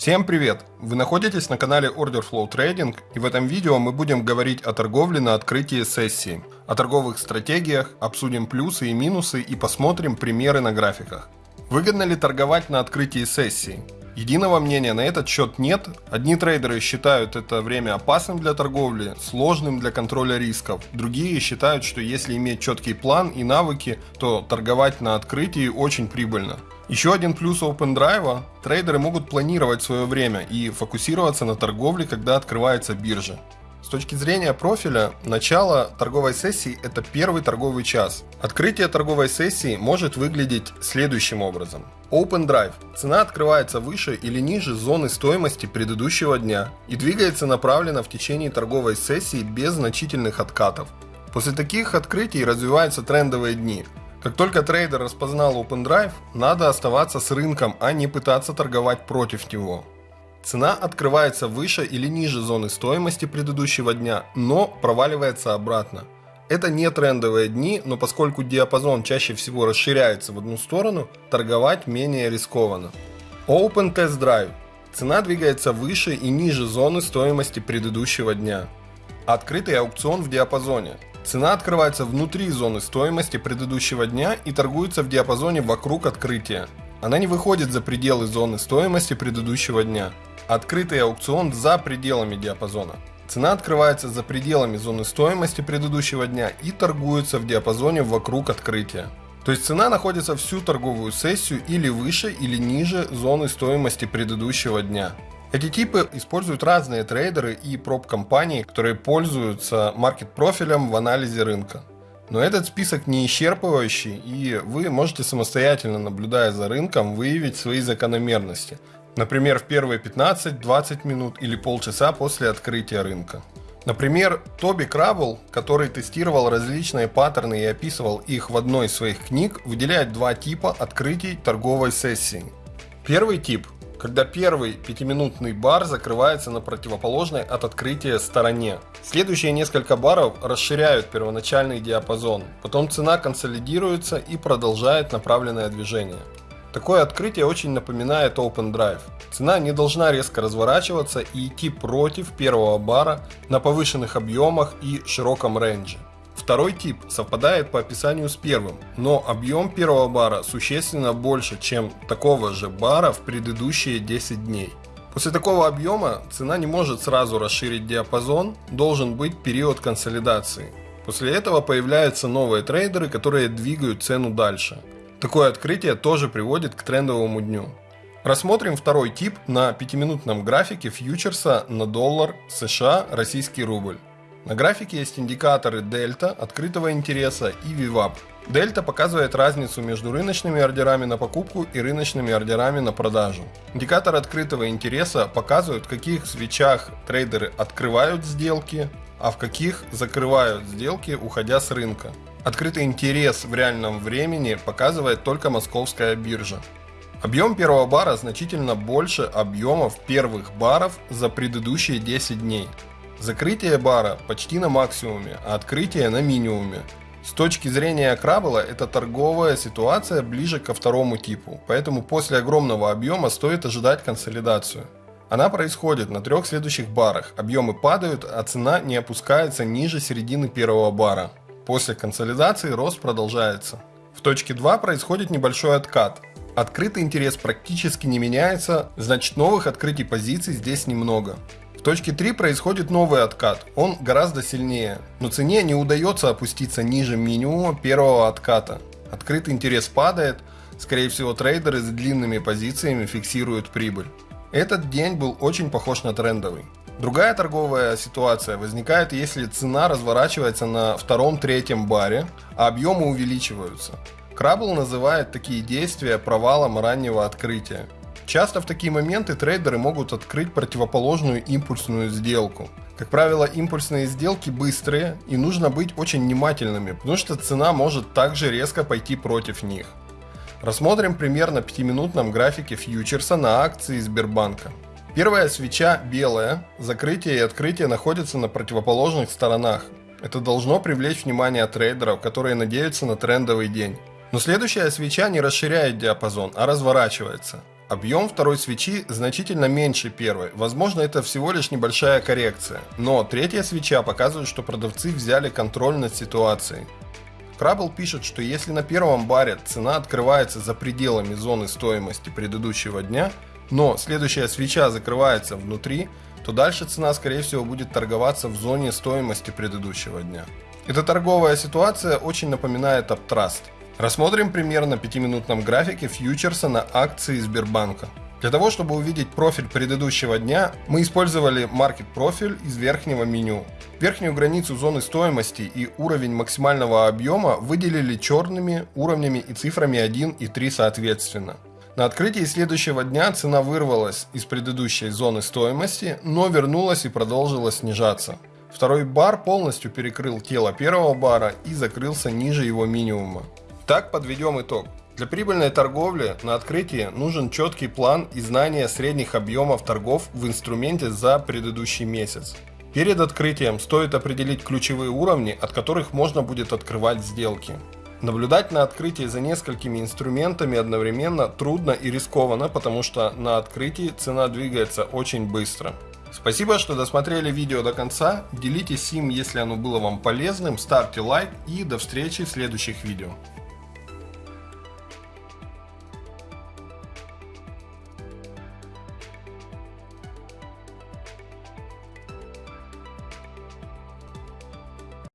Всем привет! Вы находитесь на канале Order Flow Trading и в этом видео мы будем говорить о торговле на открытии сессии, о торговых стратегиях, обсудим плюсы и минусы и посмотрим примеры на графиках. Выгодно ли торговать на открытии сессии? Единого мнения на этот счет нет. Одни трейдеры считают это время опасным для торговли, сложным для контроля рисков. Другие считают, что если иметь четкий план и навыки, то торговать на открытии очень прибыльно. Еще один плюс OpenDrive – трейдеры могут планировать свое время и фокусироваться на торговле, когда открывается биржа. Точки зрения профиля, начало торговой сессии – это первый торговый час. Открытие торговой сессии может выглядеть следующим образом. Open Drive. Цена открывается выше или ниже зоны стоимости предыдущего дня и двигается направленно в течение торговой сессии без значительных откатов. После таких открытий развиваются трендовые дни, как только трейдер распознал Open Drive, надо оставаться с рынком, а не пытаться торговать против него. Цена открывается выше или ниже зоны стоимости предыдущего дня, но проваливается обратно. Это не трендовые дни, но поскольку диапазон чаще всего расширяется в одну сторону, торговать менее рискованно. Open Test Drive. Цена двигается выше и ниже зоны стоимости предыдущего дня. Открытый аукцион в диапазоне. Цена открывается внутри зоны стоимости предыдущего дня и торгуется в диапазоне вокруг открытия. Она не выходит за пределы зоны стоимости предыдущего дня. Открытый аукцион за пределами диапазона. Цена открывается за пределами зоны стоимости предыдущего дня и торгуется в диапазоне вокруг открытия. То есть цена находится всю торговую сессию или выше или ниже зоны стоимости предыдущего дня. Эти типы используют разные трейдеры и проб-компании, которые пользуются маркет-профилем в анализе рынка. Но этот список не исчерпывающий, и вы можете самостоятельно, наблюдая за рынком, выявить свои закономерности. Например, в первые 15-20 минут или полчаса после открытия рынка. Например, Тоби Краббл, который тестировал различные паттерны и описывал их в одной из своих книг, выделяет два типа открытий торговой сессии. Первый тип когда первый пятиминутный бар закрывается на противоположной от открытия стороне. Следующие несколько баров расширяют первоначальный диапазон, потом цена консолидируется и продолжает направленное движение. Такое открытие очень напоминает Open Drive. Цена не должна резко разворачиваться и идти против первого бара на повышенных объемах и широком рейнже. Второй тип совпадает по описанию с первым, но объем первого бара существенно больше, чем такого же бара в предыдущие 10 дней. После такого объема цена не может сразу расширить диапазон, должен быть период консолидации. После этого появляются новые трейдеры, которые двигают цену дальше. Такое открытие тоже приводит к трендовому дню. Рассмотрим второй тип на 5-минутном графике фьючерса на доллар США российский рубль. На графике есть индикаторы дельта, открытого интереса и VWAP. Дельта показывает разницу между рыночными ордерами на покупку и рыночными ордерами на продажу. Индикатор открытого интереса показывает, в каких свечах трейдеры открывают сделки, а в каких закрывают сделки, уходя с рынка. Открытый интерес в реальном времени показывает только московская биржа. Объем первого бара значительно больше объемов первых баров за предыдущие 10 дней. Закрытие бара почти на максимуме, а открытие на минимуме. С точки зрения Краббела, это торговая ситуация ближе ко второму типу, поэтому после огромного объема стоит ожидать консолидацию. Она происходит на трех следующих барах, объемы падают, а цена не опускается ниже середины первого бара. После консолидации рост продолжается. В точке 2 происходит небольшой откат. Открытый интерес практически не меняется, значит новых открытий позиций здесь немного. В точке 3 происходит новый откат, он гораздо сильнее, но цене не удается опуститься ниже минимума первого отката. Открытый интерес падает, скорее всего трейдеры с длинными позициями фиксируют прибыль. Этот день был очень похож на трендовый. Другая торговая ситуация возникает, если цена разворачивается на втором-третьем баре, а объемы увеличиваются. Краббл называет такие действия провалом раннего открытия. Часто в такие моменты трейдеры могут открыть противоположную импульсную сделку. Как правило, импульсные сделки быстрые и нужно быть очень внимательными, потому что цена может также резко пойти против них. Рассмотрим пример на 5-минутном графике фьючерса на акции Сбербанка. Первая свеча белая, закрытие и открытие находятся на противоположных сторонах. Это должно привлечь внимание трейдеров, которые надеются на трендовый день. Но следующая свеча не расширяет диапазон, а разворачивается. Объем второй свечи значительно меньше первой, возможно это всего лишь небольшая коррекция, но третья свеча показывает, что продавцы взяли контроль над ситуацией. Крабл пишет, что если на первом баре цена открывается за пределами зоны стоимости предыдущего дня, но следующая свеча закрывается внутри, то дальше цена скорее всего будет торговаться в зоне стоимости предыдущего дня. Эта торговая ситуация очень напоминает Uptrust. Рассмотрим пример на 5-минутном графике фьючерса на акции Сбербанка. Для того, чтобы увидеть профиль предыдущего дня, мы использовали Market профиль из верхнего меню. Верхнюю границу зоны стоимости и уровень максимального объема выделили черными уровнями и цифрами 1 и 3 соответственно. На открытии следующего дня цена вырвалась из предыдущей зоны стоимости, но вернулась и продолжила снижаться. Второй бар полностью перекрыл тело первого бара и закрылся ниже его минимума. Так подведем итог. Для прибыльной торговли на открытии нужен четкий план и знание средних объемов торгов в инструменте за предыдущий месяц. Перед открытием стоит определить ключевые уровни, от которых можно будет открывать сделки. Наблюдать на открытии за несколькими инструментами одновременно трудно и рискованно, потому что на открытии цена двигается очень быстро. Спасибо, что досмотрели видео до конца, делитесь им, если оно было вам полезным, ставьте лайк и до встречи в следующих видео.